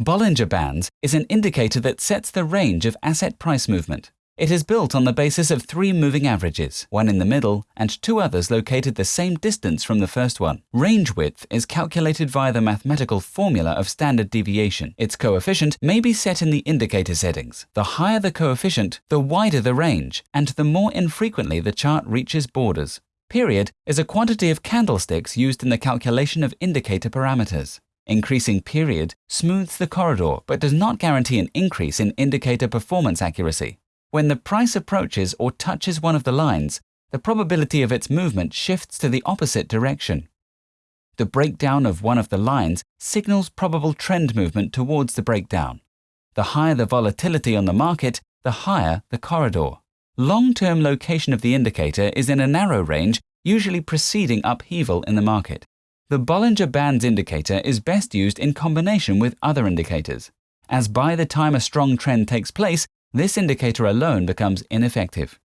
Bollinger Bands is an indicator that sets the range of asset price movement. It is built on the basis of three moving averages, one in the middle and two others located the same distance from the first one. Range width is calculated via the mathematical formula of standard deviation. Its coefficient may be set in the indicator settings. The higher the coefficient, the wider the range, and the more infrequently the chart reaches borders. Period is a quantity of candlesticks used in the calculation of indicator parameters. Increasing period smooths the corridor but does not guarantee an increase in indicator performance accuracy. When the price approaches or touches one of the lines, the probability of its movement shifts to the opposite direction. The breakdown of one of the lines signals probable trend movement towards the breakdown. The higher the volatility on the market, the higher the corridor. Long-term location of the indicator is in a narrow range, usually preceding upheaval in the market. The Bollinger Bands indicator is best used in combination with other indicators, as by the time a strong trend takes place, this indicator alone becomes ineffective.